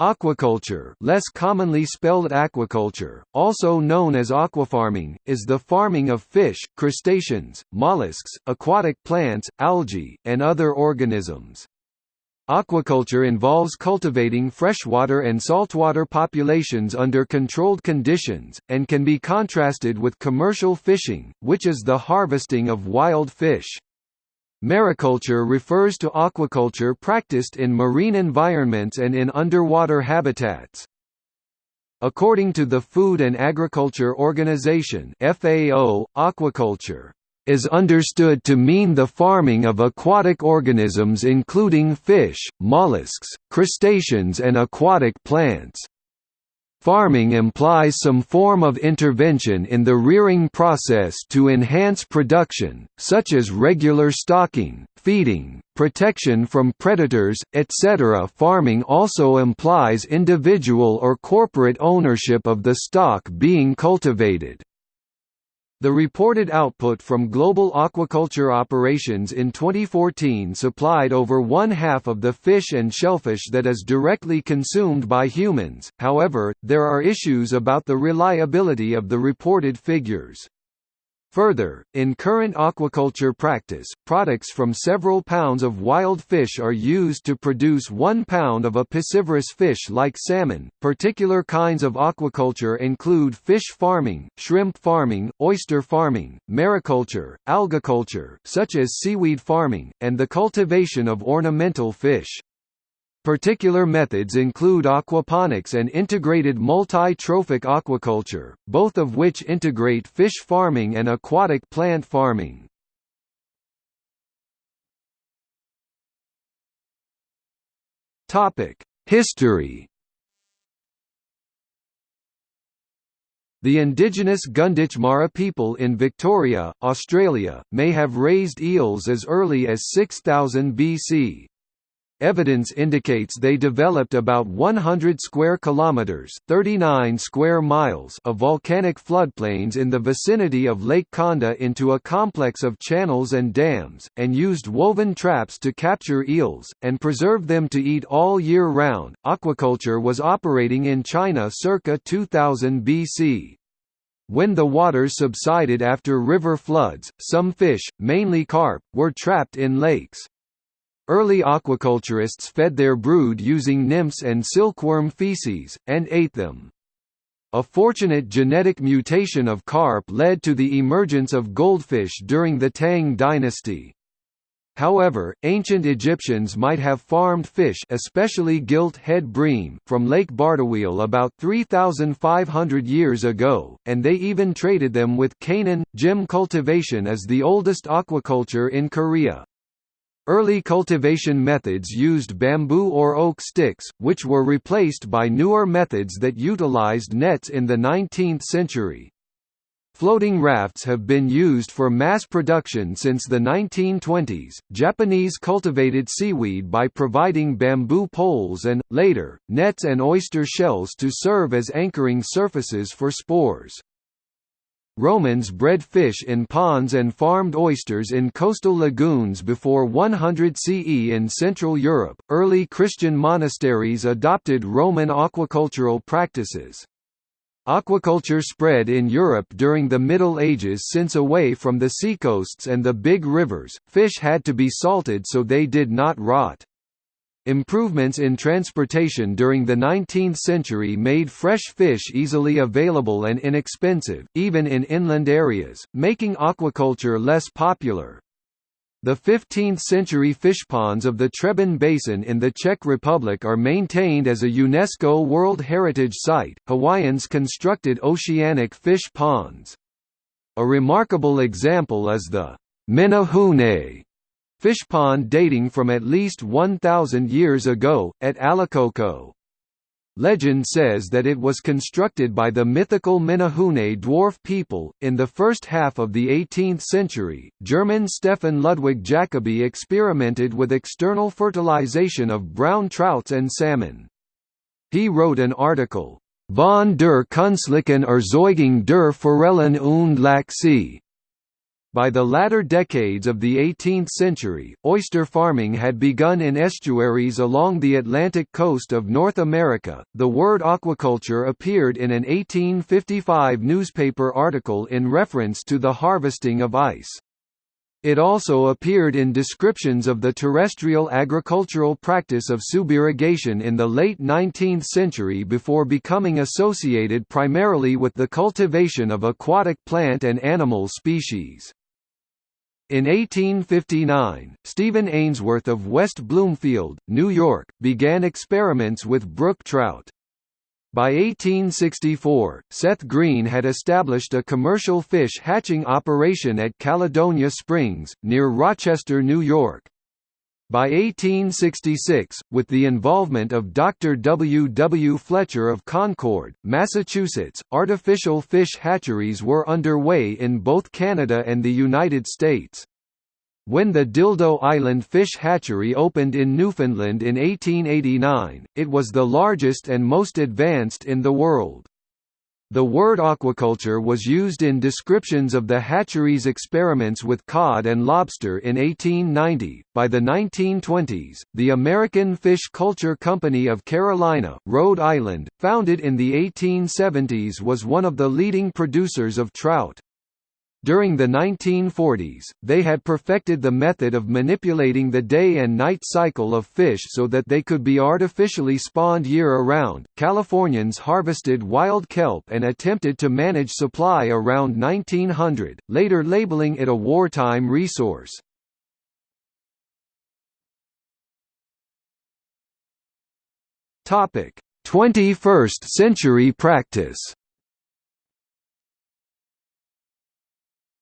Aquaculture less commonly spelled aquiculture, also known as aquafarming, is the farming of fish, crustaceans, mollusks, aquatic plants, algae, and other organisms. Aquaculture involves cultivating freshwater and saltwater populations under controlled conditions, and can be contrasted with commercial fishing, which is the harvesting of wild fish. Mariculture refers to aquaculture practiced in marine environments and in underwater habitats. According to the Food and Agriculture Organization FAO, aquaculture is understood to mean the farming of aquatic organisms including fish, mollusks, crustaceans and aquatic plants. Farming implies some form of intervention in the rearing process to enhance production, such as regular stocking, feeding, protection from predators, etc. Farming also implies individual or corporate ownership of the stock being cultivated. The reported output from global aquaculture operations in 2014 supplied over one-half of the fish and shellfish that is directly consumed by humans, however, there are issues about the reliability of the reported figures. Further, in current aquaculture practice, products from several pounds of wild fish are used to produce one pound of a piscivorous fish like salmon. Particular kinds of aquaculture include fish farming, shrimp farming, oyster farming, mariculture, algaculture, such as seaweed farming, and the cultivation of ornamental fish. Particular methods include aquaponics and integrated multi-trophic aquaculture, both of which integrate fish farming and aquatic plant farming. History The indigenous Gunditj Mara people in Victoria, Australia, may have raised eels as early as 6000 BC. Evidence indicates they developed about 100 square kilometers, 39 square miles of volcanic floodplains in the vicinity of Lake Condah into a complex of channels and dams, and used woven traps to capture eels and preserve them to eat all year round. Aquaculture was operating in China circa 2000 BC. When the waters subsided after river floods, some fish, mainly carp, were trapped in lakes. Early aquaculturists fed their brood using nymphs and silkworm feces, and ate them. A fortunate genetic mutation of carp led to the emergence of goldfish during the Tang dynasty. However, ancient Egyptians might have farmed fish especially gilt-head bream from Lake Bardawil about 3,500 years ago, and they even traded them with Canaan. Gim cultivation is the oldest aquaculture in Korea. Early cultivation methods used bamboo or oak sticks, which were replaced by newer methods that utilized nets in the 19th century. Floating rafts have been used for mass production since the 1920s. Japanese cultivated seaweed by providing bamboo poles and, later, nets and oyster shells to serve as anchoring surfaces for spores. Romans bred fish in ponds and farmed oysters in coastal lagoons before 100 CE in Central Europe. Early Christian monasteries adopted Roman aquacultural practices. Aquaculture spread in Europe during the Middle Ages since away from the seacoasts and the big rivers, fish had to be salted so they did not rot. Improvements in transportation during the 19th century made fresh fish easily available and inexpensive, even in inland areas, making aquaculture less popular. The 15th-century fishponds of the Třeboň Basin in the Czech Republic are maintained as a UNESCO World Heritage Site. Hawaiians constructed oceanic fish ponds. A remarkable example is the Menehune fish pond dating from at least 1,000 years ago, at Alekoko. Legend says that it was constructed by the mythical Menehune dwarf people. In the first half of the 18th century, German Stefan Ludwig Jacobi experimented with external fertilization of brown trouts and salmon. He wrote an article, Von der Künstlichen Erzeugung der Forellen und Lachse, By the latter decades of the 18th century, oyster farming had begun in estuaries along the Atlantic coast of North America. The word aquaculture appeared in an 1855 newspaper article in reference to the harvesting of ice. It also appeared in descriptions of the terrestrial agricultural practice of subirrigation in the late 19th century before becoming associated primarily with the cultivation of aquatic plant and animal species. In 1859, Stephen Ainsworth of West Bloomfield, New York, began experiments with brook trout. By 1864, Seth Green had established a commercial fish hatching operation at Caledonia Springs, near Rochester, New York. By 1866, with the involvement of Dr. W. W. Fletcher of Concord, Massachusetts, artificial fish hatcheries were underway in both Canada and the United States. When the Dildo Island Fish Hatchery opened in Newfoundland in 1889, it was the largest and most advanced in the world. The word aquaculture was used in descriptions of the hatchery's experiments with cod and lobster in 1890. By the 1920s, the American Fish Culture Company of Carolina, Rhode Island, founded in the 1870s was one of the leading producers of trout. During the 1940s, they had perfected the method of manipulating the day and night cycle of fish so that they could be artificially spawned year-around. Californians harvested wild kelp and attempted to manage supply around 1900, later labeling it a wartime resource. Topic: 21st century practice.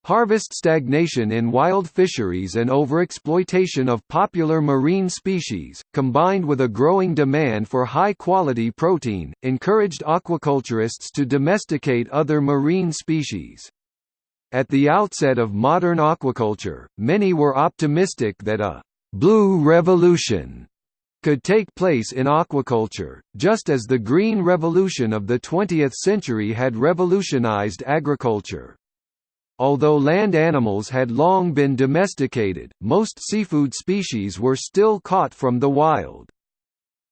Harvest stagnation in wild fisheries and overexploitation of popular marine species, combined with a growing demand for high-quality protein, encouraged aquaculturists to domesticate other marine species. At the outset of modern aquaculture, many were optimistic that a «blue revolution» could take place in aquaculture, just as the Green Revolution of the 20th century had revolutionized agriculture. Although land animals had long been domesticated, most seafood species were still caught from the wild.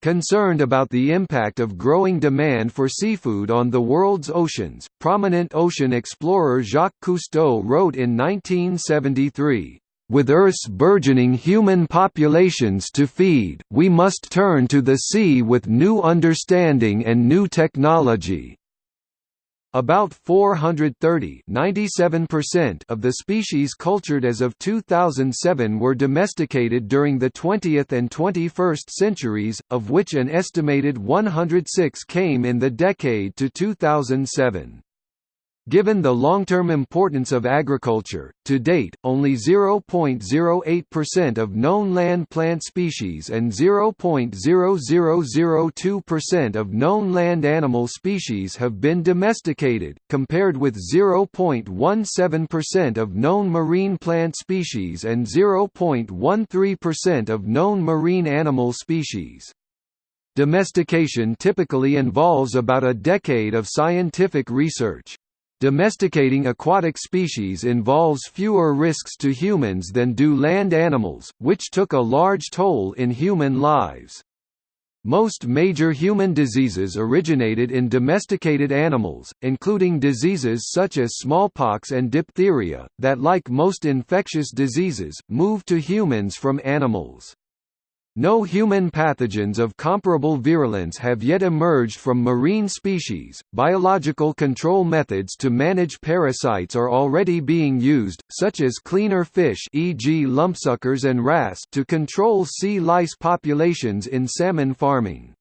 Concerned about the impact of growing demand for seafood on the world's oceans, prominent ocean explorer Jacques Cousteau wrote in 1973, "...with Earth's burgeoning human populations to feed, we must turn to the sea with new understanding and new technology." About 430 of the species cultured as of 2007 were domesticated during the 20th and 21st centuries, of which an estimated 106 came in the decade to 2007. Given the long-term importance of agriculture, to date, only 0.08% of known land plant species and 0.0002% of known land animal species have been domesticated, compared with 0.17% of known marine plant species and 0.13% of known marine animal species. Domestication typically involves about a decade of scientific research. Domesticating aquatic species involves fewer risks to humans than do land animals, which took a large toll in human lives. Most major human diseases originated in domesticated animals, including diseases such as smallpox and diphtheria, that like most infectious diseases, move to humans from animals. No human pathogens of comparable virulence have yet emerged from marine species. Biological control methods to manage parasites are already being used, such as cleaner fish, e.g., lumpsuckers and wrasse, to control sea lice populations in salmon farming.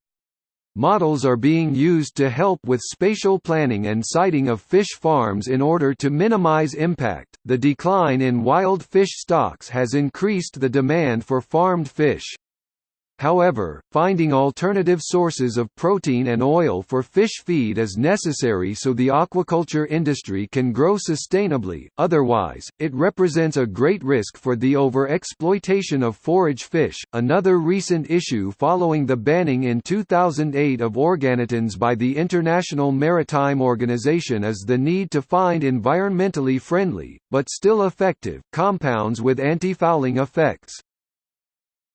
Models are being used to help with spatial planning and siting of fish farms in order to minimize impact. The decline in wild fish stocks has increased the demand for farmed fish. However, finding alternative sources of protein and oil for fish feed is necessary so the aquaculture industry can grow sustainably, otherwise, it represents a great risk for the over-exploitation of forage fish. Another recent issue following the banning in 2008 of organotins by the International Maritime Organization is the need to find environmentally friendly, but still effective, compounds with anti fouling effects.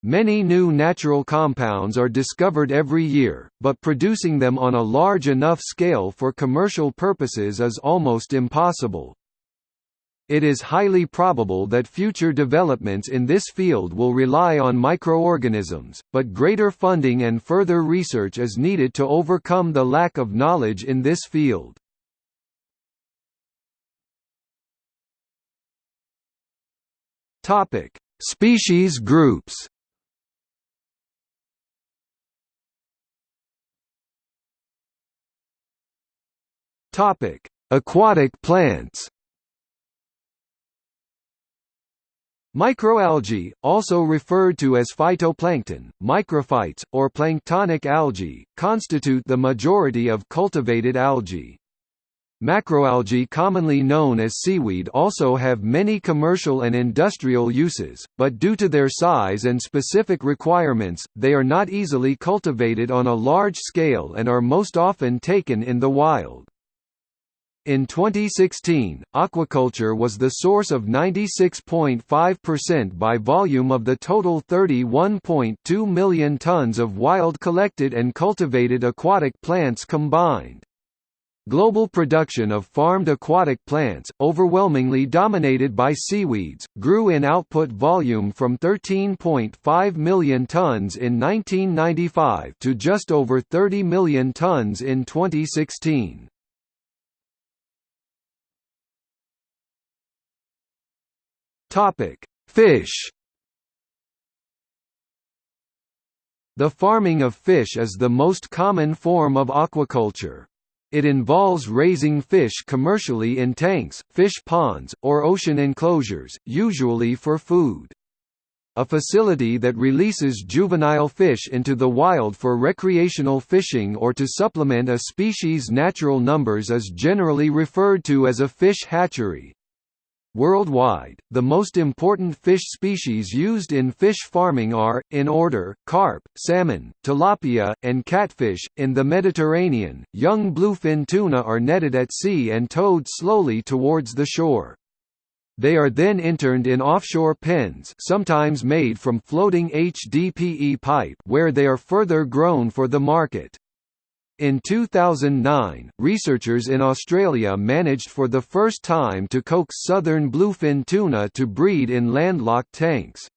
Many new natural compounds are discovered every year, but producing them on a large enough scale for commercial purposes is almost impossible. It is highly probable that future developments in this field will rely on microorganisms, but greater funding and further research is needed to overcome the lack of knowledge in this field. Species groups Topic: Aquatic plants. Microalgae, also referred to as phytoplankton, microphytes, or planktonic algae, constitute the majority of cultivated algae. Macroalgae commonly known as seaweed also have many commercial and industrial uses, but due to their size and specific requirements, they are not easily cultivated on a large scale and are most often taken in the wild. In 2016, aquaculture was the source of 96.5% by volume of the total 31.2 million tons of wild collected and cultivated aquatic plants combined. Global production of farmed aquatic plants, overwhelmingly dominated by seaweeds, grew in output volume from 13.5 million tons in 1995 to just over 30 million tons in 2016. Topic: Fish. The farming of fish is the most common form of aquaculture. It involves raising fish commercially in tanks, fish ponds, or ocean enclosures, usually for food. A facility that releases juvenile fish into the wild for recreational fishing or to supplement a species' natural numbers is generally referred to as a fish hatchery. Worldwide, the most important fish species used in fish farming are, in order, carp, salmon, tilapia, and catfish. In the Mediterranean, young bluefin tuna are netted at sea and towed slowly towards the shore. They are then interned in offshore pens sometimes made from floating HDPE pipe where they are further grown for the market. In 2009, researchers in Australia managed for the first time to coax southern bluefin tuna to breed in landlocked tanks.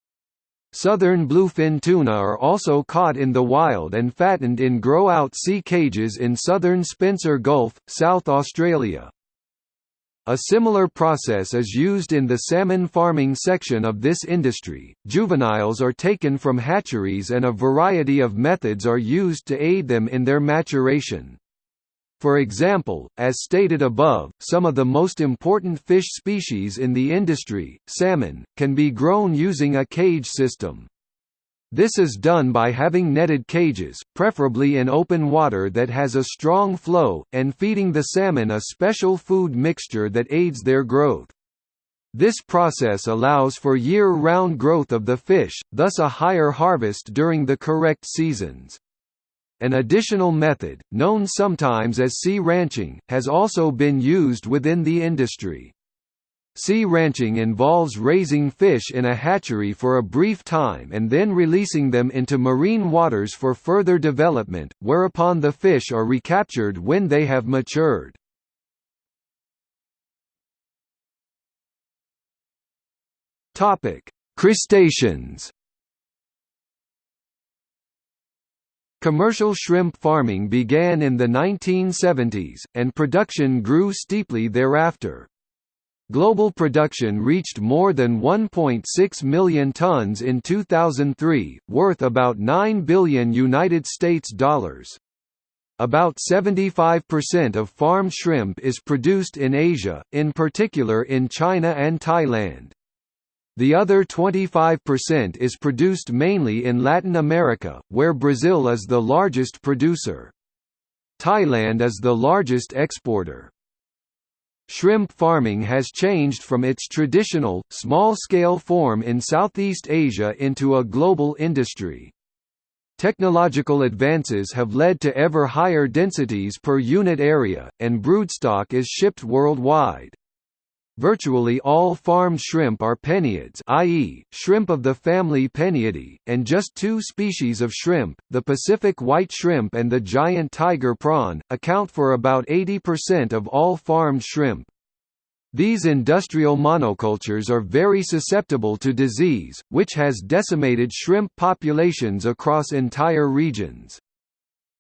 Southern bluefin tuna are also caught in the wild and fattened in grow-out sea cages in southern Spencer Gulf, South Australia. A similar process is used in the salmon farming section of this industry. Juveniles are taken from hatcheries and a variety of methods are used to aid them in their maturation. For example, as stated above, some of the most important fish species in the industry, salmon, can be grown using a cage system. This is done by having netted cages, preferably in open water that has a strong flow, and feeding the salmon a special food mixture that aids their growth. This process allows for year-round growth of the fish, thus a higher harvest during the correct seasons. An additional method, known sometimes as sea ranching, has also been used within the industry. Sea ranching involves raising fish in a hatchery for a brief time and then releasing them into marine waters for further development, whereupon the fish are recaptured when they have matured. Crustaceans Commercial shrimp farming began in the 1970s, and production grew steeply thereafter. Global production reached more than 1.6 million tons in 2003, worth about 9 billion United States dollars. About 75% of farmed shrimp is produced in Asia, in particular in China and Thailand. The other 25% is produced mainly in Latin America, where Brazil is the largest producer. Thailand is the largest exporter. Shrimp farming has changed from its traditional, small-scale form in Southeast Asia into a global industry. Technological advances have led to ever higher densities per unit area, and broodstock is shipped worldwide. Virtually all farmed shrimp are penaeids i.e., shrimp of the family Penaeidae, and just two species of shrimp, the Pacific white shrimp and the giant tiger prawn, account for about 80% of all farmed shrimp. These industrial monocultures are very susceptible to disease, which has decimated shrimp populations across entire regions.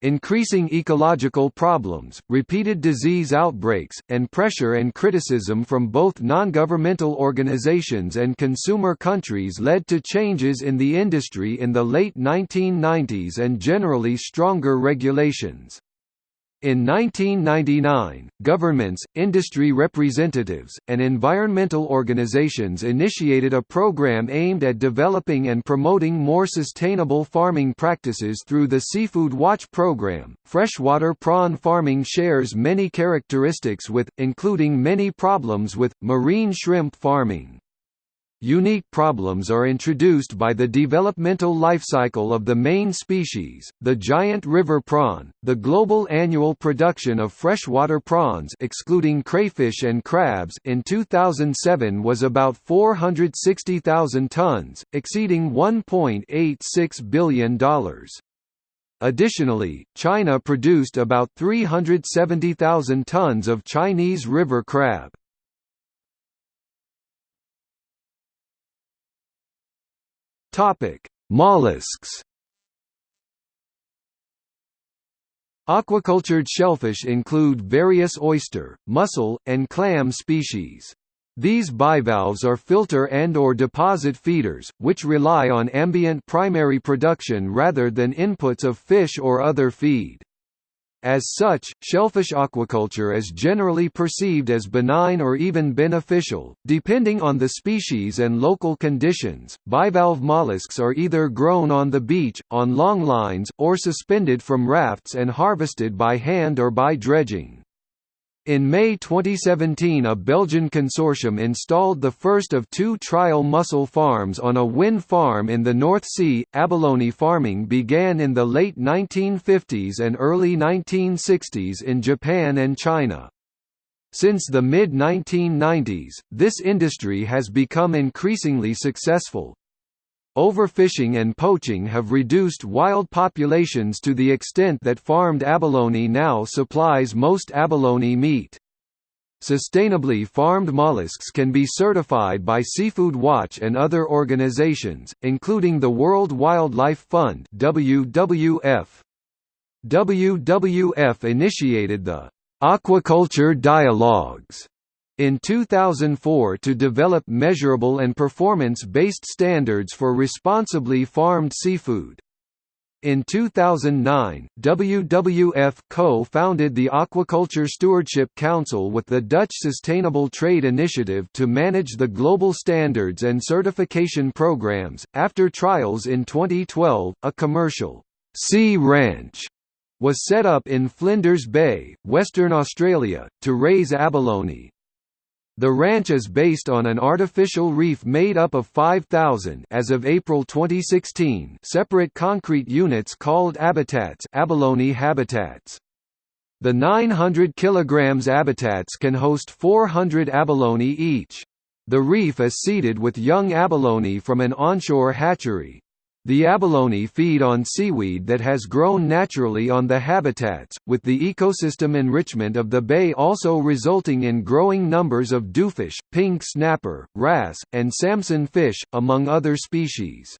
Increasing ecological problems, repeated disease outbreaks, and pressure and criticism from both non-governmental organizations and consumer countries led to changes in the industry in the late 1990s and generally stronger regulations. In 1999, governments, industry representatives, and environmental organizations initiated a program aimed at developing and promoting more sustainable farming practices through the Seafood Watch program. Freshwater prawn farming shares many characteristics with, including many problems with, marine shrimp farming. Unique problems are introduced by the developmental lifecycle of the main species, the giant river prawn. The global annual production of freshwater prawns excluding crayfish and crabs in 2007 was about 460,000 tons, exceeding $1.86 billion. Additionally, China produced about 370,000 tons of Chinese river crab. Topic: Mollusks. Aquacultured shellfish include various oyster, mussel, and clam species. These bivalves are filter and or deposit feeders, which rely on ambient primary production rather than inputs of fish or other feed. As such, shellfish aquaculture is generally perceived as benign or even beneficial, depending on the species and local conditions. Bivalve mollusks are either grown on the beach, on long lines, or suspended from rafts and harvested by hand or by dredging. In May 2017 a Belgian consortium installed the first of two trial mussel farms on a wind farm in the North Sea. Abalone farming began in the late 1950s and early 1960s in Japan and China. Since the mid-1990s, this industry has become increasingly successful, Overfishing and poaching have reduced wild populations to the extent that farmed abalone now supplies most abalone meat. Sustainably farmed mollusks can be certified by Seafood Watch and other organizations, including the World Wildlife Fund WWF. WWF initiated the Aquaculture Dialogues in 2004 to develop measurable and performance-based standards for responsibly farmed seafood. In 2009, WWF co-founded the Aquaculture Stewardship Council with the Dutch Sustainable Trade Initiative to manage the global standards and certification programs. After trials in 2012, a commercial sea ranch was set up in Flinders Bay, Western Australia, to raise abalone. The ranch is based on an artificial reef made up of 5,000 as of April 2016 separate concrete units called habitats abalone habitats. The 900 kg habitats can host 400 abalone each. The reef is seeded with young abalone from an onshore hatchery. The abalone feed on seaweed that has grown naturally on the habitats, with the ecosystem enrichment of the bay also resulting in growing numbers of dhufish, pink snapper, wrasse, and Samson fish, among other species.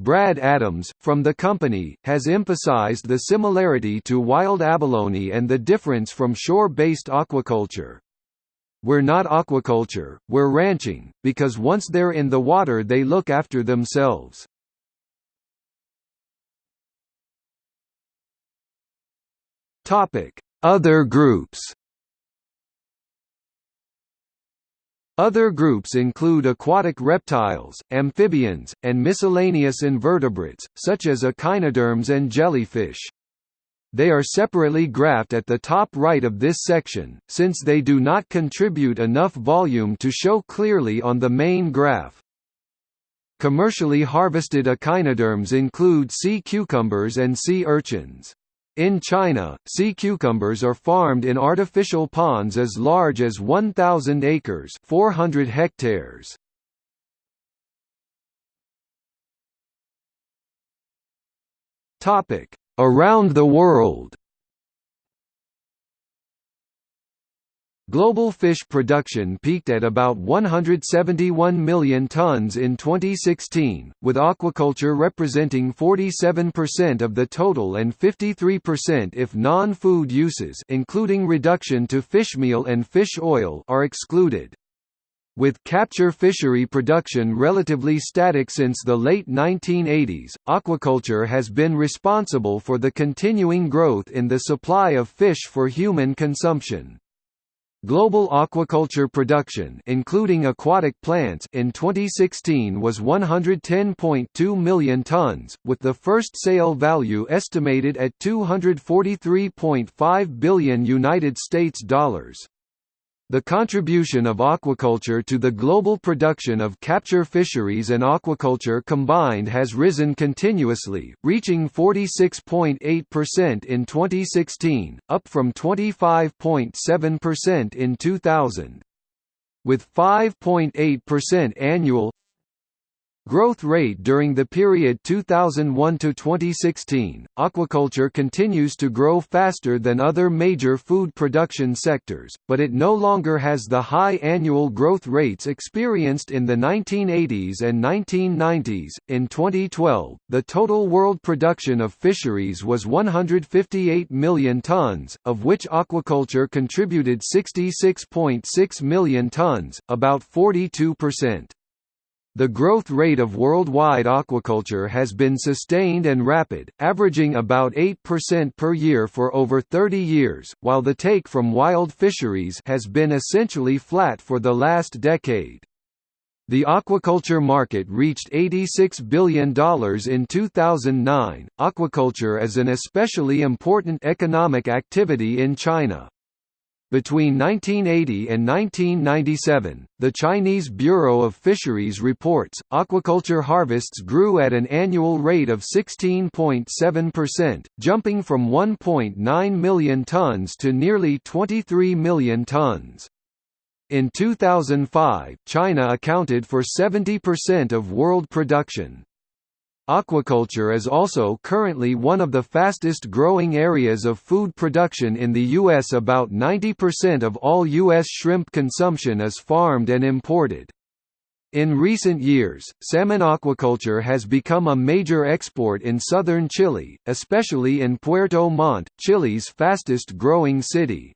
Brad Adams, from the company, has emphasized the similarity to wild abalone and the difference from shore-based aquaculture. We're not aquaculture, we're ranching, because once they're in the water they look after themselves. Topic: Other groups. Other groups include aquatic reptiles, amphibians, and miscellaneous invertebrates, such as echinoderms and jellyfish. They are separately graphed at the top right of this section, since they do not contribute enough volume to show clearly on the main graph. Commercially harvested echinoderms include sea cucumbers and sea urchins. In China, sea cucumbers are farmed in artificial ponds as large as 1,000 acres 400 hectares. Around the world Global fish production peaked at about 171 million tons in 2016, with aquaculture representing 47% of the total and 53% if non-food uses including reduction to fishmeal and fish oil are excluded. With capture fishery production relatively static since the late 1980s, aquaculture has been responsible for the continuing growth in the supply of fish for human consumption. Global aquaculture production including aquatic plants in 2016 was 110.2 million tons, with the first sale value estimated at 243.5 billion United States dollars. The contribution of aquaculture to the global production of capture fisheries and aquaculture combined has risen continuously, reaching 46.8% in 2016, up from 25.7% in 2000. With 5.8% annual Growth rate during the period 2001 to 2016, aquaculture continues to grow faster than other major food production sectors, but it no longer has the high annual growth rates experienced in the 1980s and 1990s. In 2012, the total world production of fisheries was 158 million tons, of which aquaculture contributed 66.6 million tons, about 42%. The growth rate of worldwide aquaculture has been sustained and rapid, averaging about 8% per year for over 30 years, while the take from wild fisheries has been essentially flat for the last decade. The aquaculture market reached $86 billion in 2009. Aquaculture is an especially important economic activity in China. Between 1980 and 1997, the Chinese Bureau of Fisheries reports, aquaculture harvests grew at an annual rate of 16.7%, jumping from 1.9 million tons to nearly 23 million tons. In 2005, China accounted for 70% of world production. Aquaculture is also currently one of the fastest growing areas of food production in the U.S. About 90% of all U.S. shrimp consumption is farmed and imported. In recent years, salmon aquaculture has become a major export in southern Chile, especially in Puerto Montt, Chile's fastest growing city.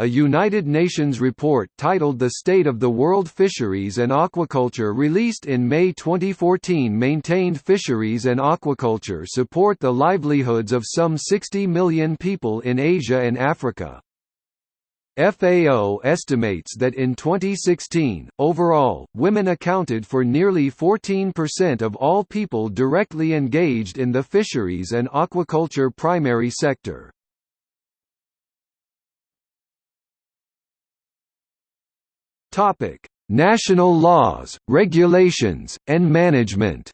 A United Nations report titled The State of the World Fisheries and Aquaculture released in May 2014 maintained fisheries and aquaculture support the livelihoods of some 60 million people in Asia and Africa. FAO estimates that in 2016, overall, women accounted for nearly 14% of all people directly engaged in the fisheries and aquaculture primary sector. Topic: National laws, regulations, and management.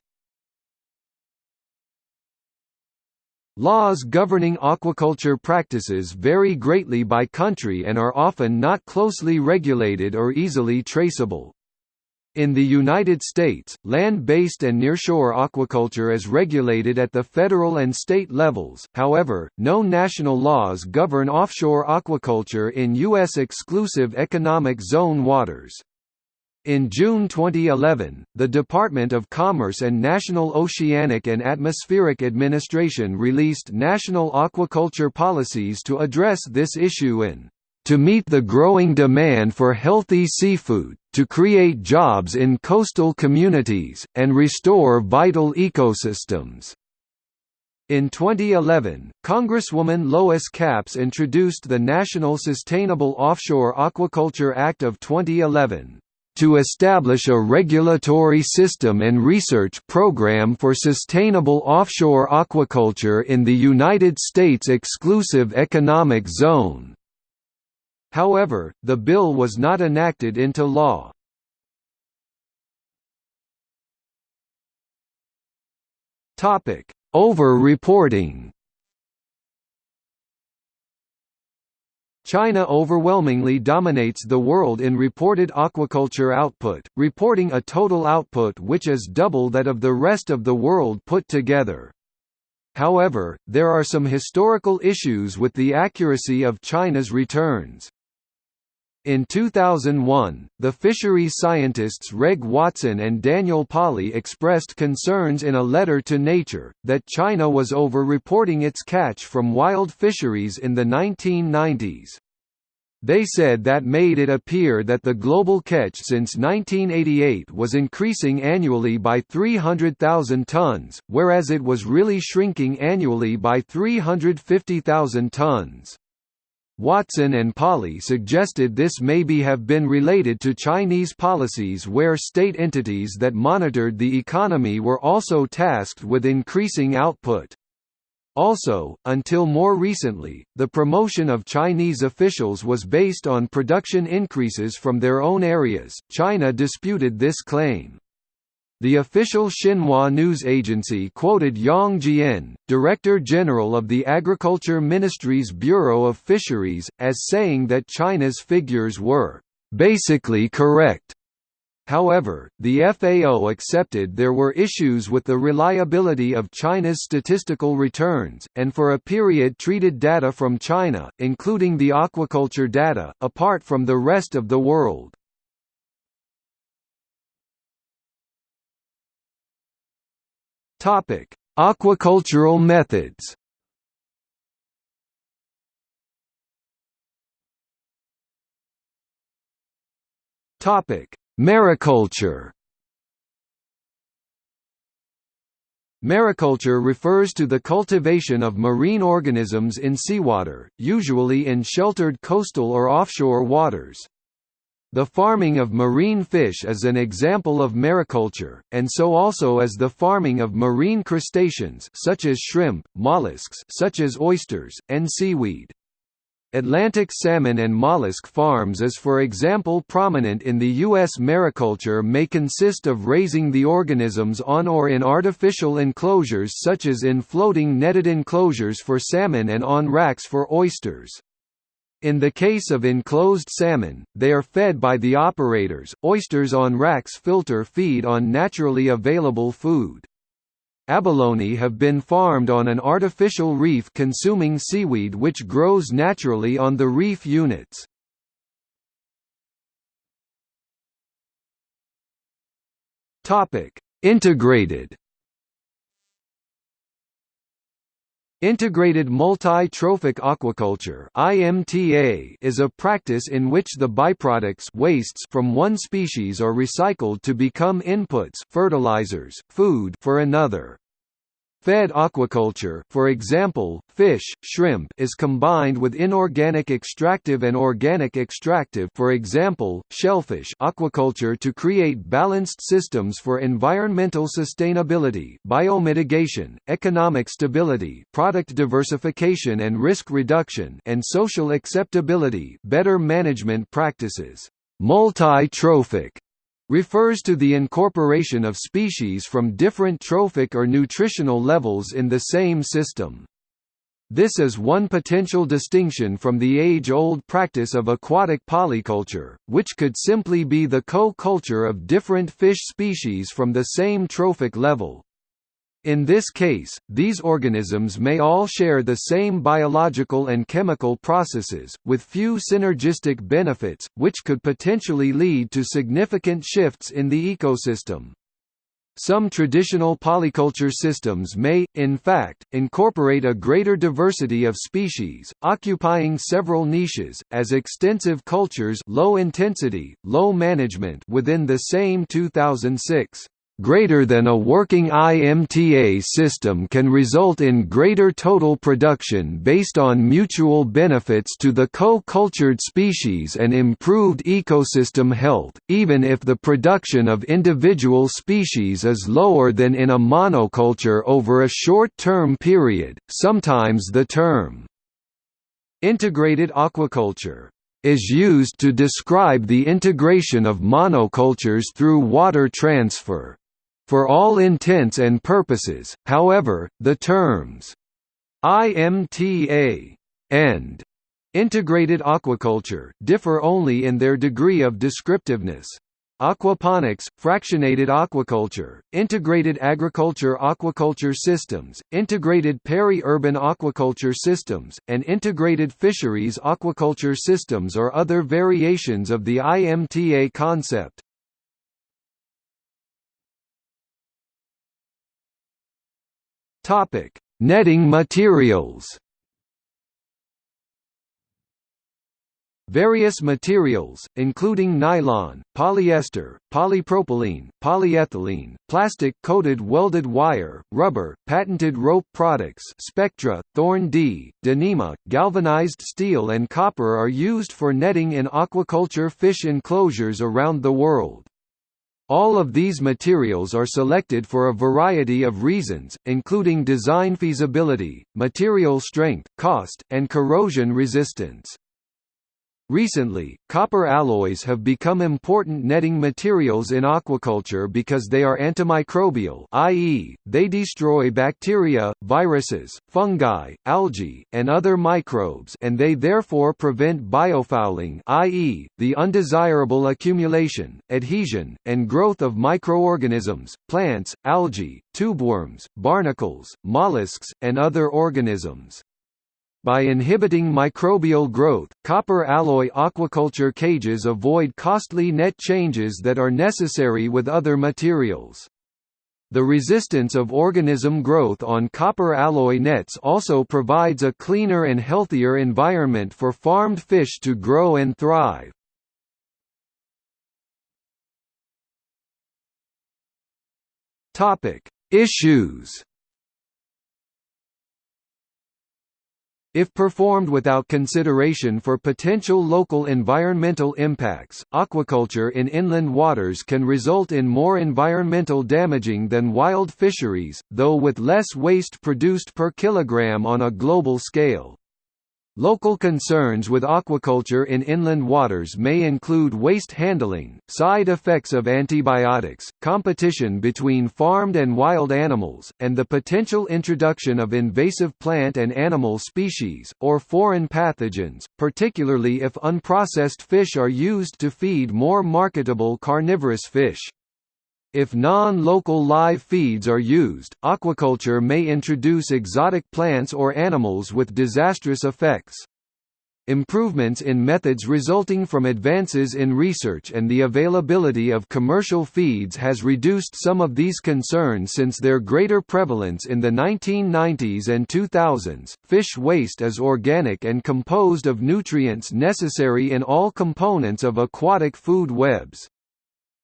Laws governing aquaculture practices vary greatly by country and are often not closely regulated or easily traceable. In the United States, land-based and nearshore aquaculture is regulated at the federal and state levels, however, no national laws govern offshore aquaculture in U.S. exclusive economic zone waters. In June 2011, the Department of Commerce and National Oceanic and Atmospheric Administration released national aquaculture policies to address this issue in to meet the growing demand for healthy seafood, to create jobs in coastal communities, and restore vital ecosystems. In 2011, Congresswoman Lois Capps introduced the National Sustainable Offshore Aquaculture Act of 2011 to establish a regulatory system and research program for sustainable offshore aquaculture in the United States exclusive economic zone. However, the bill was not enacted into law. Topic: over-reporting China overwhelmingly dominates the world in reported aquaculture output, reporting a total output which is double that of the rest of the world put together. However, there are some historical issues with the accuracy of China's returns. In 2001, the fisheries scientists Reg Watson and Daniel Pauly expressed concerns in a letter to Nature, that China was over-reporting its catch from wild fisheries in the 1990s. They said that made it appear that the global catch since 1988 was increasing annually by 300,000 tons, whereas it was really shrinking annually by 350,000 tons. Watson and Pauly suggested this maybe have been related to Chinese policies where state entities that monitored the economy were also tasked with increasing output. Also, until more recently, the promotion of Chinese officials was based on production increases from their own areas. China disputed this claim. The official Xinhua news agency quoted Yang Jian, Director General of the Agriculture Ministry's Bureau of Fisheries, as saying that China's figures were basically correct. However, the FAO accepted there were issues with the reliability of China's statistical returns, and for a period treated data from China, including the aquaculture data, apart from the rest of the world. Topic: Aquacultural methods. Topic: Mariculture. Mariculture refers to the cultivation of marine organisms in seawater, usually in sheltered coastal or offshore waters. The farming of marine fish is an example of mariculture, and so also is the farming of marine crustaceans such as shrimp, mollusks such as oysters, and seaweed. Atlantic salmon and mollusk farms is for example prominent in the U.S. Mariculture may consist of raising the organisms on or in artificial enclosures such as in floating netted enclosures for salmon and on racks for oysters. In the case of enclosed salmon, they are fed by the operators. Oysters on racks filter feed on naturally available food. Abalone have been farmed on an artificial reef consuming seaweed which grows naturally on the reef units. Integrated Integrated Multi-Trophic Aquaculture (IMTA) is a practice in which the byproducts wastes from one species are recycled to become inputs, fertilizers, food for another. Fed aquaculture. For example, fish, shrimp is combined with inorganic extractive and organic extractive. For example, shellfish aquaculture to create balanced systems for environmental sustainability biomitigation, economic stability product diversification and risk reduction and social acceptability better management practices. Multi-trophic refers to the incorporation of species from different trophic or nutritional levels in the same system. This is one potential distinction from the age-old practice of aquatic polyculture, which could simply be the co-culture of different fish species from the same trophic level. In this case, these organisms may all share the same biological and chemical processes, with few synergistic benefits, which could potentially lead to significant shifts in the ecosystem. Some traditional polyculture systems may, in fact, incorporate a greater diversity of species, occupying several niches, as extensive cultures low intensity, low management within the same 2006 greater than a working IMTA system can result in greater total production based on mutual benefits to the co-cultured species and improved ecosystem health, even if the production of individual species is lower than in a monoculture over a short-term period. Sometimes the term integrated aquaculture is used to describe the integration of monocultures through water transfer. For all intents and purposes, however, the terms IMTA and integrated aquaculture differ only in their degree of descriptiveness. Aquaponics, fractionated aquaculture, integrated agriculture aquaculture systems, integrated peri-urban aquaculture systems, and integrated fisheries aquaculture systems are other variations of the IMTA concept. Topic: Netting materials. Various materials, including nylon, polyester, polypropylene, polyethylene, plastic-coated welded wire, rubber, patented rope products Spectra, Thorn D, Dyneema, galvanized steel and copper are used for netting in aquaculture fish enclosures around the world. All of these materials are selected for a variety of reasons, including design feasibility, material strength, cost, and corrosion resistance. Recently, copper alloys have become important netting materials in aquaculture because they are antimicrobial i.e., they destroy bacteria, viruses, fungi, algae, and other microbes and they therefore prevent biofouling i.e., the undesirable accumulation, adhesion, and growth of microorganisms, plants, algae, tubeworms, barnacles, mollusks, and other organisms. By inhibiting microbial growth, copper alloy aquaculture cages avoid costly net changes that are necessary with other materials. The resistance of organism growth on copper alloy nets also provides a cleaner and healthier environment for farmed fish to grow and thrive. Issues If performed without consideration for potential local environmental impacts, aquaculture in inland waters can result in more environmental damaging than wild fisheries, though with less waste produced per kilogram on a global scale. Local concerns with aquaculture in inland waters may include waste handling, side effects of antibiotics, competition between farmed and wild animals, and the potential introduction of invasive plant and animal species, or foreign pathogens, particularly if unprocessed fish are used to feed more marketable carnivorous fish. If non-local live feeds are used, aquaculture may introduce exotic plants or animals with disastrous effects. Improvements in methods resulting from advances in research and the availability of commercial feeds has reduced some of these concerns since their greater prevalence in the 1990s and 2000s. Fish waste is organic and composed of nutrients necessary in all components of aquatic food webs.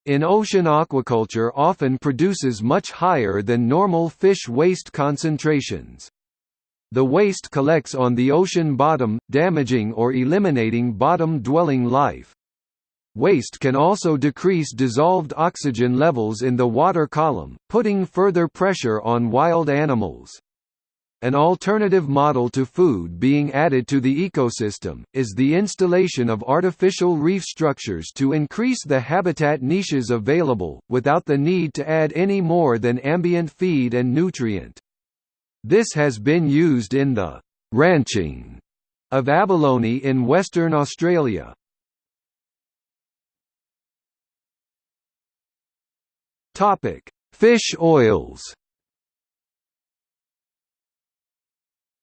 In ocean aquaculture often produces much higher than normal fish waste concentrations. The waste collects on the ocean bottom, damaging or eliminating bottom-dwelling life. Waste can also decrease dissolved oxygen levels in the water column, putting further pressure on wild animals. An alternative model to food being added to the ecosystem, is the installation of artificial reef structures to increase the habitat niches available, without the need to add any more than ambient feed and nutrient. This has been used in the «ranching» of abalone in Western Australia. Fish oils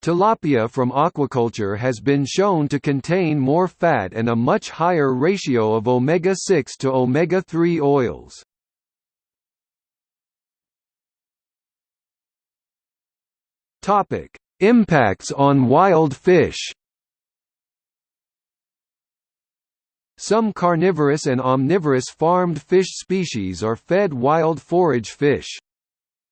Tilapia from aquaculture has been shown to contain more fat and a much higher ratio of omega-6 to omega-3 oils. Impacts on wild fish Some carnivorous and omnivorous farmed fish species are fed wild forage fish.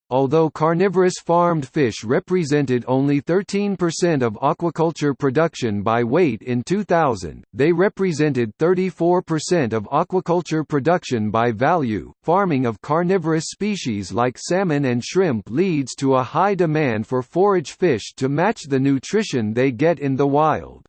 Although carnivorous farmed fish represented only 13% of aquaculture production by weight in 2000, they represented 34% of aquaculture production by value. Farming of carnivorous species like salmon and shrimp leads to a high demand for forage fish to match the nutrition they get in the wild.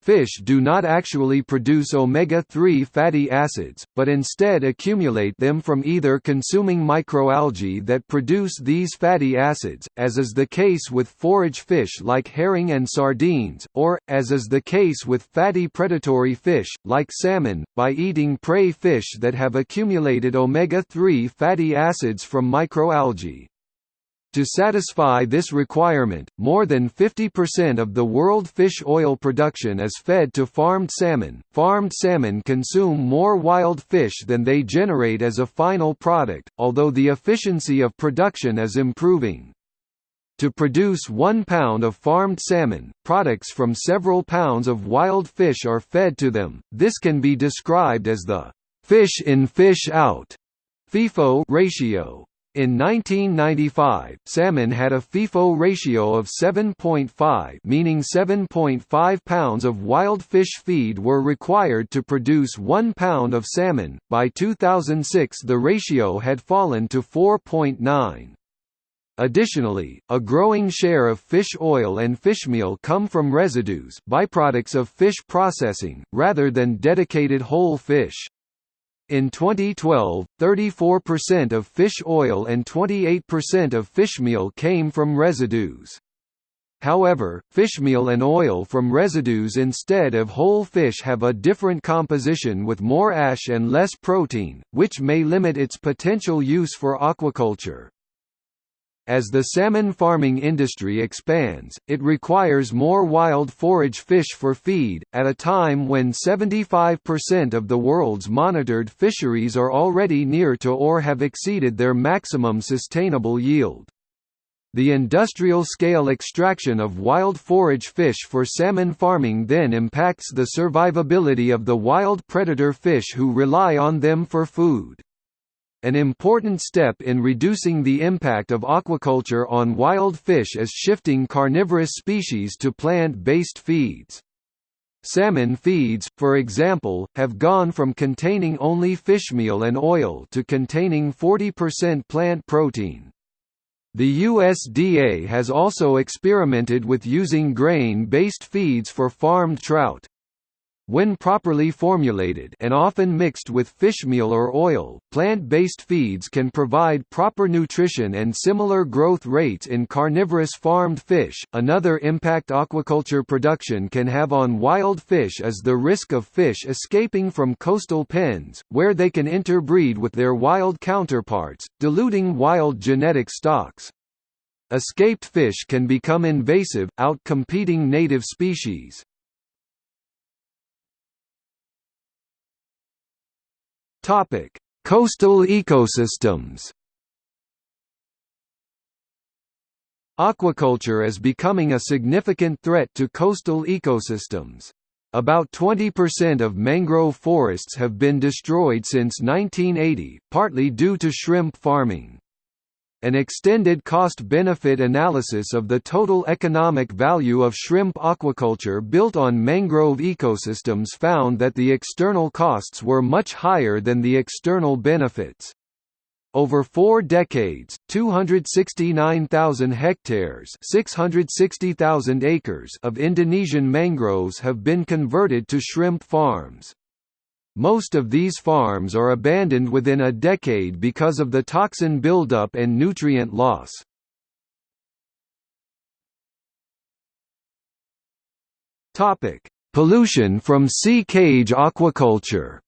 Fish do not actually produce omega-3 fatty acids, but instead accumulate them from either consuming microalgae that produce these fatty acids, as is the case with forage fish like herring and sardines, or, as is the case with fatty predatory fish, like salmon, by eating prey fish that have accumulated omega-3 fatty acids from microalgae. To satisfy this requirement, more than 50% of the world fish oil production is fed to farmed salmon. Farmed salmon consume more wild fish than they generate as a final product, although the efficiency of production is improving. To produce one pound of farmed salmon, products from several pounds of wild fish are fed to them. This can be described as the fish in fish out FIFO ratio. In 1995, salmon had a FIFO ratio of 7.5 meaning 7.5 pounds of wild fish feed were required to produce 1 pound of salmon. By 2006 the ratio had fallen to 4.9. Additionally, a growing share of fish oil and fishmeal come from residues byproducts of fish processing, rather than dedicated whole fish. In 2012, 34% of fish oil and 28% of fishmeal came from residues. However, fishmeal and oil from residues instead of whole fish have a different composition with more ash and less protein, which may limit its potential use for aquaculture. As the salmon farming industry expands, it requires more wild forage fish for feed, at a time when 75% of the world's monitored fisheries are already near to or have exceeded their maximum sustainable yield. The industrial-scale extraction of wild forage fish for salmon farming then impacts the survivability of the wild predator fish who rely on them for food. An important step in reducing the impact of aquaculture on wild fish is shifting carnivorous species to plant-based feeds. Salmon feeds, for example, have gone from containing only fishmeal and oil to containing 40% plant protein. The USDA has also experimented with using grain-based feeds for farmed trout. When properly formulated and often mixed with fishmeal or oil, plant-based feeds can provide proper nutrition and similar growth rates in carnivorous farmed fish. Another impact aquaculture production can have on wild fish is the risk of fish escaping from coastal pens, where they can interbreed with their wild counterparts, diluting wild genetic stocks. Escaped fish can become invasive, out-competing native species. Topic: Coastal ecosystems. Aquaculture is becoming a significant threat to coastal ecosystems. About 20% of mangrove forests have been destroyed since 1980, partly due to shrimp farming. An extended cost-benefit analysis of the total economic value of shrimp aquaculture built on mangrove ecosystems found that the external costs were much higher than the external benefits. Over four decades, 269,000 hectares 660,000 acres of Indonesian mangroves have been converted to shrimp farms. Most of these farms are abandoned within a decade because of the toxin buildup and nutrient loss. Topic: Pollution from sea cage aquaculture.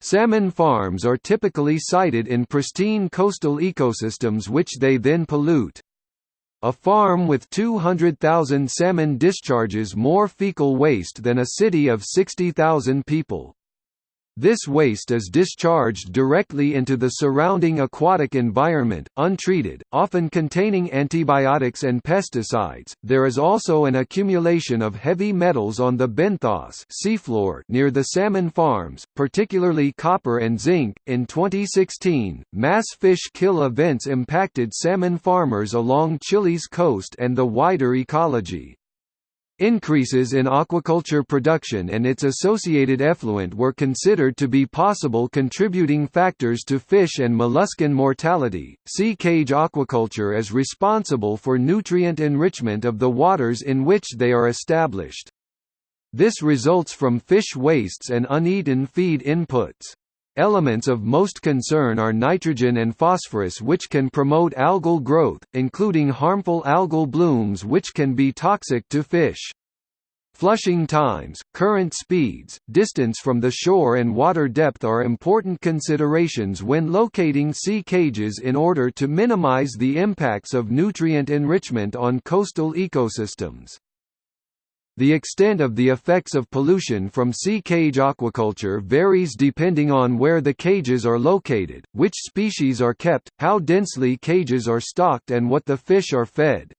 Salmon farms are typically sited in pristine coastal ecosystems which they then pollute. A farm with 200,000 salmon discharges more fecal waste than a city of 60,000 people. This waste is discharged directly into the surrounding aquatic environment, untreated, often containing antibiotics and pesticides. There is also an accumulation of heavy metals on the benthos seafloor near the salmon farms, particularly copper and zinc. In 2016, mass fish kill events impacted salmon farmers along Chile's coast and the wider ecology. Increases in aquaculture production and its associated effluent were considered to be possible contributing factors to fish and molluscan mortality. Sea cage aquaculture is responsible for nutrient enrichment of the waters in which they are established. This results from fish wastes and uneaten feed inputs. Elements of most concern are nitrogen and phosphorus which can promote algal growth, including harmful algal blooms which can be toxic to fish. Flushing times, current speeds, distance from the shore and water depth are important considerations when locating sea cages in order to minimize the impacts of nutrient enrichment on coastal ecosystems. The extent of the effects of pollution from sea cage aquaculture varies depending on where the cages are located, which species are kept, how densely cages are stocked and what the fish are fed.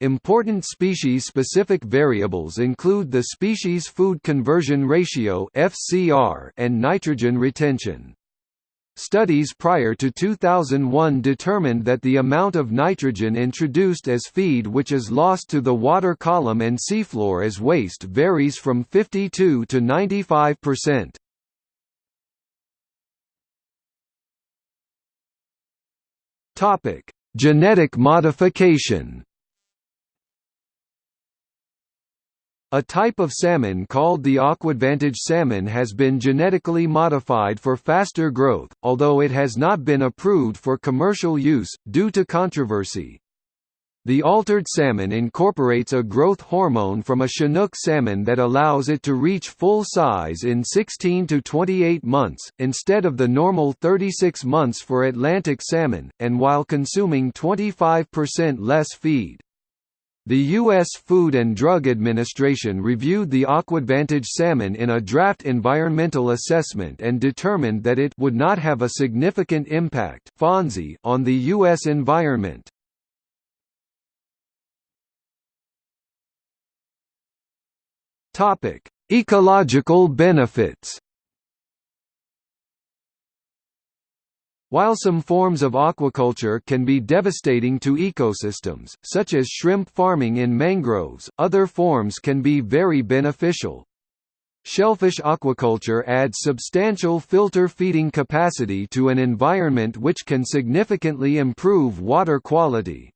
Important species-specific variables include the species food conversion ratio and nitrogen retention. Studies prior to 2001 determined that the amount of nitrogen introduced as feed which is lost to the water column and seafloor as waste varies from 52 to 95%. Topic: Genetic modification. A type of salmon called the AquAdvantage salmon has been genetically modified for faster growth, although it has not been approved for commercial use, due to controversy. The altered salmon incorporates a growth hormone from a Chinook salmon that allows it to reach full size in 16 to 28 months, instead of the normal 36 months for Atlantic salmon, and while consuming 25% less feed. The U.S. Food and Drug Administration reviewed the AquAdvantage salmon in a draft environmental assessment and determined that it would not have a significant impact on the U.S. environment. Ecological benefits While some forms of aquaculture can be devastating to ecosystems, such as shrimp farming in mangroves, other forms can be very beneficial. Shellfish aquaculture adds substantial filter feeding capacity to an environment which can significantly improve water quality.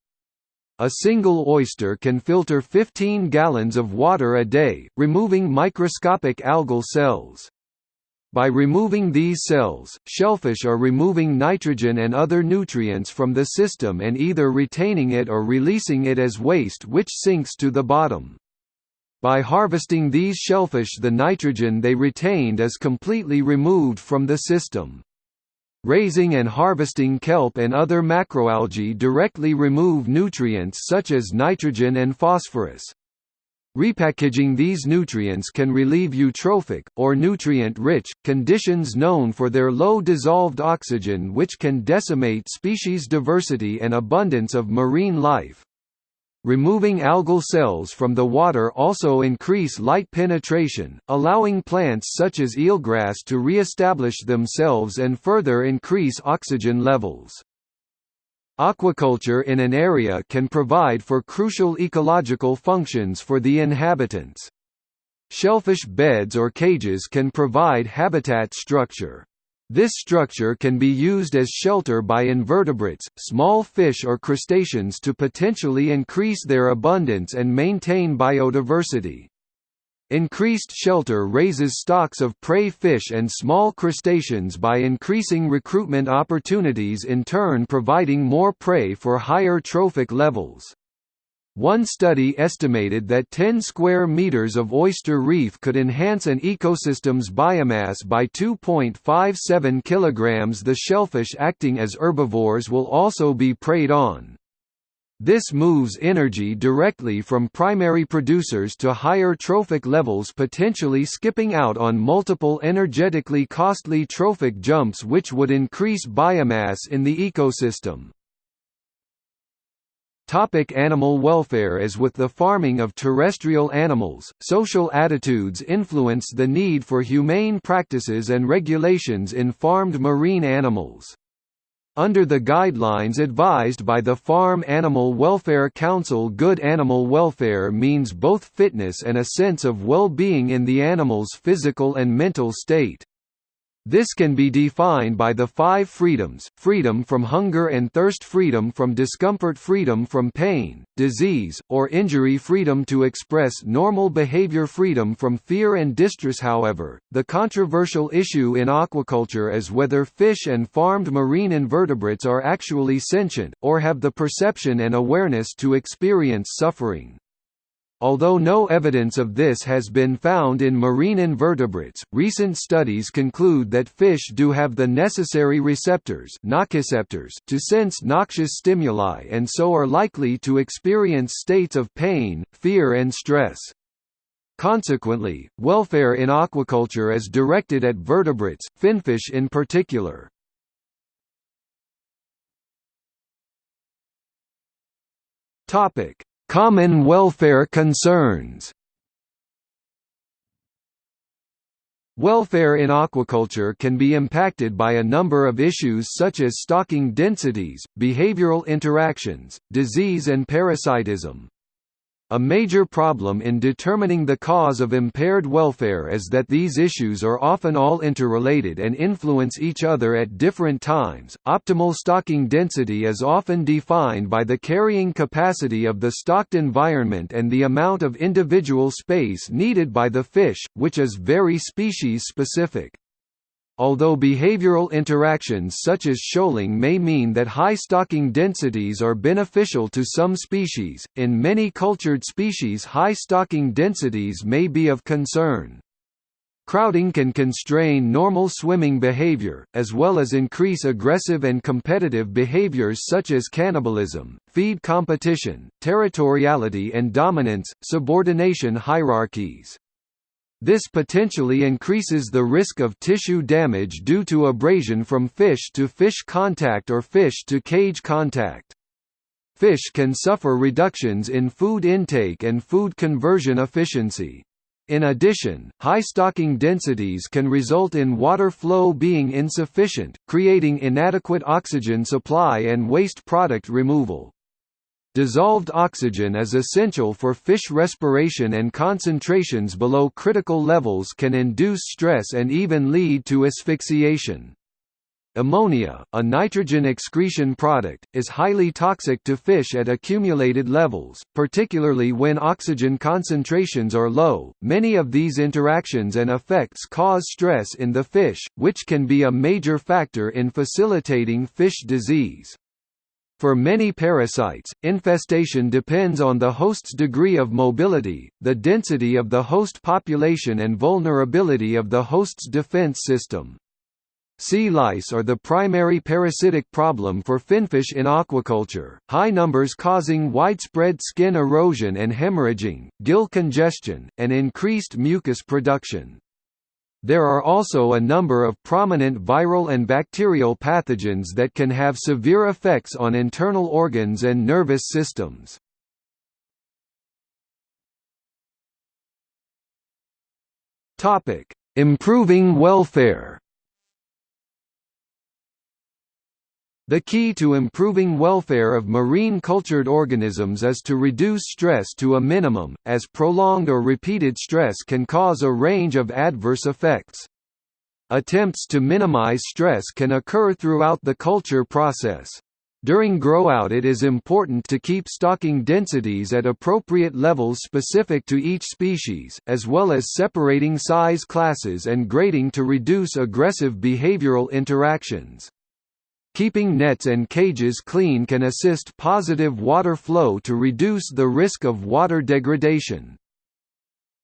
A single oyster can filter 15 gallons of water a day, removing microscopic algal cells. By removing these cells, shellfish are removing nitrogen and other nutrients from the system and either retaining it or releasing it as waste which sinks to the bottom. By harvesting these shellfish the nitrogen they retained is completely removed from the system. Raising and harvesting kelp and other macroalgae directly remove nutrients such as nitrogen and phosphorus. Repackaging these nutrients can relieve eutrophic, or nutrient-rich, conditions known for their low dissolved oxygen which can decimate species diversity and abundance of marine life. Removing algal cells from the water also increase light penetration, allowing plants such as eelgrass to re-establish themselves and further increase oxygen levels. Aquaculture in an area can provide for crucial ecological functions for the inhabitants. Shellfish beds or cages can provide habitat structure. This structure can be used as shelter by invertebrates, small fish or crustaceans to potentially increase their abundance and maintain biodiversity. Increased shelter raises stocks of prey fish and small crustaceans by increasing recruitment opportunities in turn providing more prey for higher trophic levels. One study estimated that 10 square meters of oyster reef could enhance an ecosystem's biomass by 2.57 kilograms. The shellfish acting as herbivores will also be preyed on. This moves energy directly from primary producers to higher trophic levels potentially skipping out on multiple energetically costly trophic jumps which would increase biomass in the ecosystem. Topic animal welfare As with the farming of terrestrial animals, social attitudes influence the need for humane practices and regulations in farmed marine animals. Under the guidelines advised by the Farm Animal Welfare Council good animal welfare means both fitness and a sense of well-being in the animal's physical and mental state. This can be defined by the five freedoms, freedom from hunger and thirst freedom from discomfort freedom from pain, disease, or injury freedom to express normal behavior freedom from fear and distress However, the controversial issue in aquaculture is whether fish and farmed marine invertebrates are actually sentient, or have the perception and awareness to experience suffering. Although no evidence of this has been found in marine invertebrates, recent studies conclude that fish do have the necessary receptors to sense noxious stimuli and so are likely to experience states of pain, fear and stress. Consequently, welfare in aquaculture is directed at vertebrates, finfish in particular. Topic: Common welfare concerns Welfare in aquaculture can be impacted by a number of issues such as stocking densities, behavioral interactions, disease and parasitism. A major problem in determining the cause of impaired welfare is that these issues are often all interrelated and influence each other at different times. Optimal stocking density is often defined by the carrying capacity of the stocked environment and the amount of individual space needed by the fish, which is very species specific. Although behavioral interactions such as shoaling may mean that high stocking densities are beneficial to some species, in many cultured species high stocking densities may be of concern. Crowding can constrain normal swimming behavior, as well as increase aggressive and competitive behaviors such as cannibalism, feed competition, territoriality and dominance, subordination hierarchies. This potentially increases the risk of tissue damage due to abrasion from fish to fish contact or fish to cage contact. Fish can suffer reductions in food intake and food conversion efficiency. In addition, high stocking densities can result in water flow being insufficient, creating inadequate oxygen supply and waste product removal. Dissolved oxygen is essential for fish respiration and concentrations below critical levels can induce stress and even lead to asphyxiation. Ammonia, a nitrogen excretion product, is highly toxic to fish at accumulated levels, particularly when oxygen concentrations are low. Many of these interactions and effects cause stress in the fish, which can be a major factor in facilitating fish disease. For many parasites, infestation depends on the host's degree of mobility, the density of the host population and vulnerability of the host's defense system. Sea lice are the primary parasitic problem for finfish in aquaculture, high numbers causing widespread skin erosion and hemorrhaging, gill congestion, and increased mucus production. There are also a number of prominent viral and bacterial pathogens that can have severe effects on internal organs and nervous systems. Improving welfare The key to improving welfare of marine cultured organisms is to reduce stress to a minimum, as prolonged or repeated stress can cause a range of adverse effects. Attempts to minimize stress can occur throughout the culture process. During growout it is important to keep stocking densities at appropriate levels specific to each species, as well as separating size classes and grading to reduce aggressive behavioral interactions. Keeping nets and cages clean can assist positive water flow to reduce the risk of water degradation.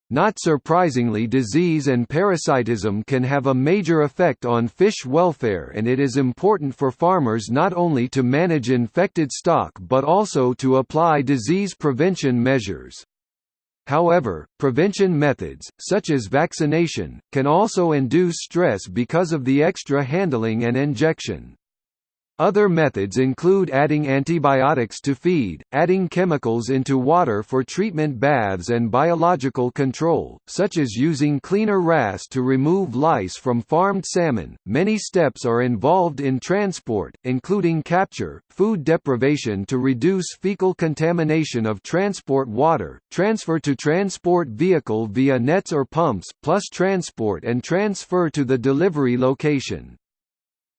Not surprisingly disease and parasitism can have a major effect on fish welfare and it is important for farmers not only to manage infected stock but also to apply disease prevention measures. However, prevention methods, such as vaccination, can also induce stress because of the extra handling and injection. Other methods include adding antibiotics to feed, adding chemicals into water for treatment baths and biological control, such as using cleaner wrasse to remove lice from farmed salmon. Many steps are involved in transport, including capture, food deprivation to reduce fecal contamination of transport water, transfer to transport vehicle via nets or pumps, plus transport and transfer to the delivery location.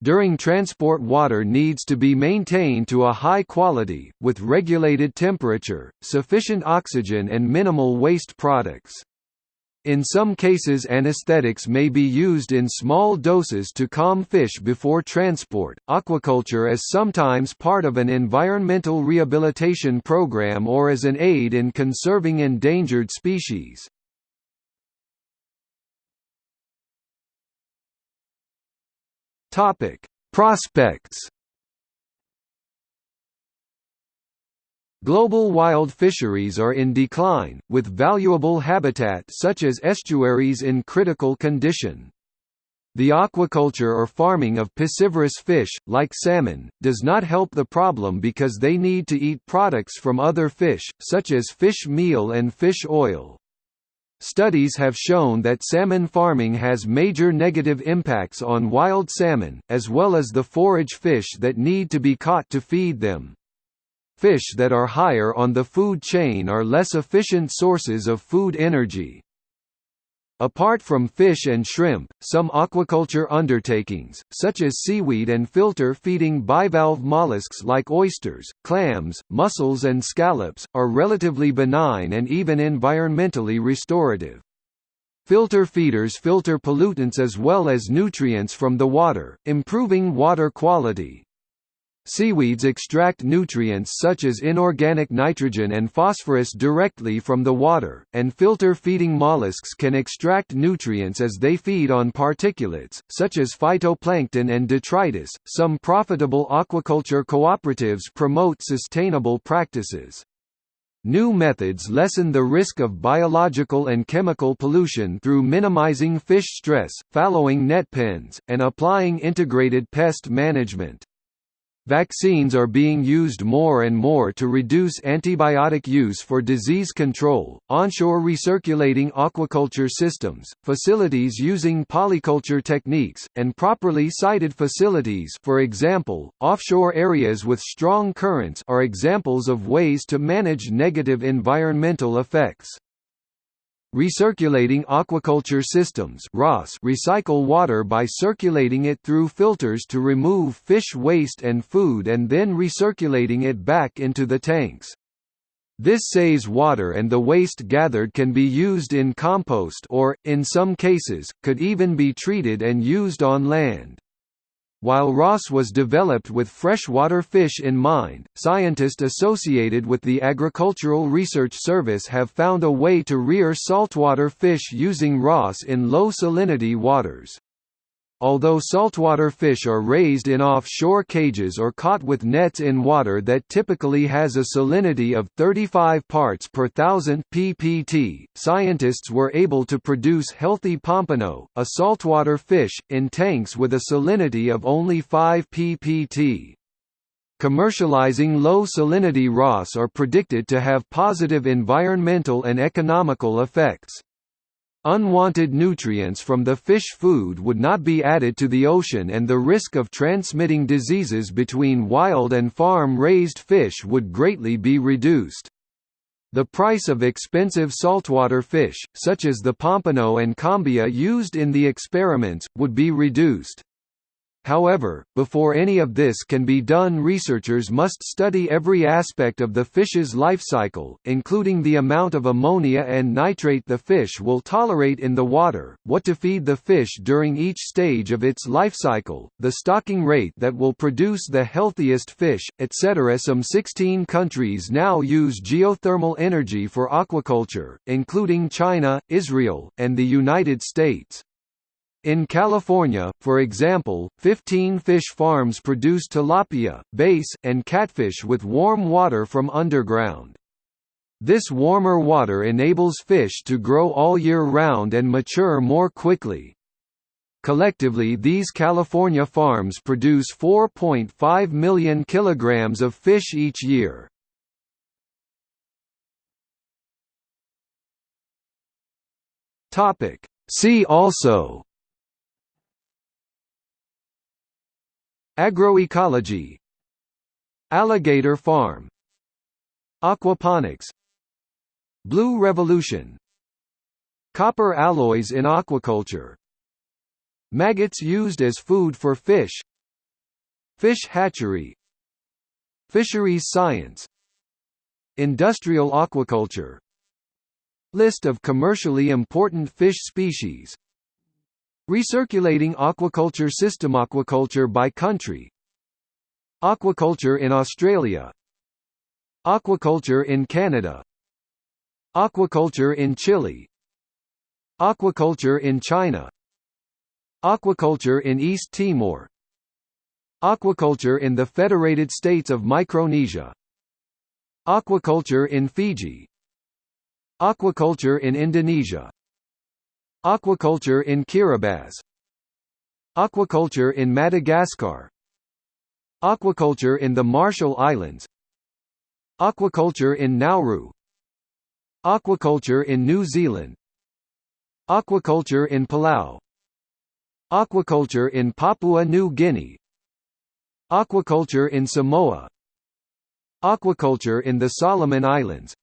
During transport water needs to be maintained to a high quality, with regulated temperature, sufficient oxygen and minimal waste products. In some cases anesthetics may be used in small doses to calm fish before transport. Aquaculture is sometimes part of an environmental rehabilitation program or as an aid in conserving endangered species. Topic: Prospects. Global wild fisheries are in decline, with valuable habitat such as estuaries in critical condition. The aquaculture or farming of piscivorous fish, like salmon, does not help the problem because they need to eat products from other fish, such as fish meal and fish oil. Studies have shown that salmon farming has major negative impacts on wild salmon, as well as the forage fish that need to be caught to feed them. Fish that are higher on the food chain are less efficient sources of food energy. Apart from fish and shrimp, some aquaculture undertakings, such as seaweed and filter-feeding bivalve mollusks like oysters, clams, mussels and scallops, are relatively benign and even environmentally restorative. Filter feeders filter pollutants as well as nutrients from the water, improving water quality. Seaweeds extract nutrients such as inorganic nitrogen and phosphorus directly from the water, and filter-feeding mollusks can extract nutrients as they feed on particulates, such as phytoplankton and detritus. Some profitable aquaculture cooperatives promote sustainable practices. New methods lessen the risk of biological and chemical pollution through minimizing fish stress, fallowing net pens, and applying integrated pest management. Vaccines are being used more and more to reduce antibiotic use for disease control. Onshore recirculating aquaculture systems, facilities using polyculture techniques, and properly sited facilities, for example, offshore areas with strong currents, are examples of ways to manage negative environmental effects. Recirculating aquaculture systems recycle water by circulating it through filters to remove fish waste and food and then recirculating it back into the tanks. This saves water and the waste gathered can be used in compost or, in some cases, could even be treated and used on land. While RAS was developed with freshwater fish in mind, scientists associated with the Agricultural Research Service have found a way to rear saltwater fish using RAS in low salinity waters. Although saltwater fish are raised in offshore cages or caught with nets in water that typically has a salinity of 35 parts per thousand ppt, scientists were able to produce healthy pompano, a saltwater fish, in tanks with a salinity of only 5 ppt. Commercializing low salinity RAS are predicted to have positive environmental and economical effects. Unwanted nutrients from the fish food would not be added to the ocean and the risk of transmitting diseases between wild and farm-raised fish would greatly be reduced. The price of expensive saltwater fish, such as the pompano and cobia used in the experiments, would be reduced. However, before any of this can be done researchers must study every aspect of the fish's life cycle, including the amount of ammonia and nitrate the fish will tolerate in the water, what to feed the fish during each stage of its life cycle, the stocking rate that will produce the healthiest fish, etc. Some 16 countries now use geothermal energy for aquaculture, including China, Israel, and the United States. In California, for example, 15 fish farms produce tilapia, bass, and catfish with warm water from underground. This warmer water enables fish to grow all year round and mature more quickly. Collectively these California farms produce 4.5 million kilograms of fish each year. See also Agroecology Alligator farm Aquaponics Blue Revolution Copper alloys in aquaculture Maggots used as food for fish Fish hatchery Fisheries science Industrial aquaculture. List of commercially important fish species Recirculating aquaculture system Aquaculture by country. Aquaculture in Australia. Aquaculture in Canada. Aquaculture in Chile. Aquaculture in China. Aquaculture in East Timor. Aquaculture in the Federated States of Micronesia. Aquaculture in Fiji. Aquaculture in Indonesia Aquaculture in Kiribati Aquaculture in Madagascar Aquaculture in the Marshall Islands Aquaculture in Nauru Aquaculture in New Zealand Aquaculture in Palau Aquaculture in Papua New Guinea Aquaculture in Samoa Aquaculture in the Solomon Islands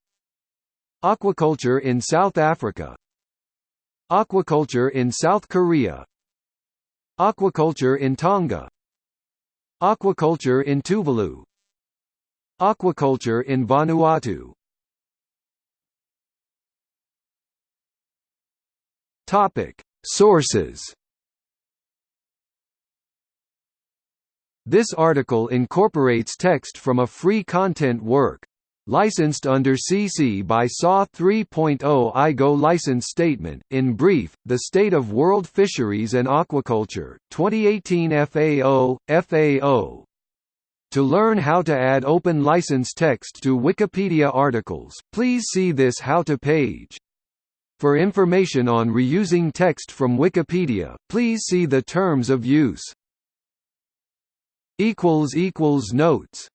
Aquaculture in South Africa Aquaculture in South Korea. Aquaculture in Tonga. Aquaculture in Tuvalu. Aquaculture in Vanuatu. Topic. Sources. This article incorporates text from a free content work Licensed under CC BY-SA 3.0 IGO license statement. In brief, the state of world fisheries and aquaculture, 2018 FAO, FAO. To learn how to add open license text to Wikipedia articles, please see this How to page. For information on reusing text from Wikipedia, please see the Terms of Use. Notes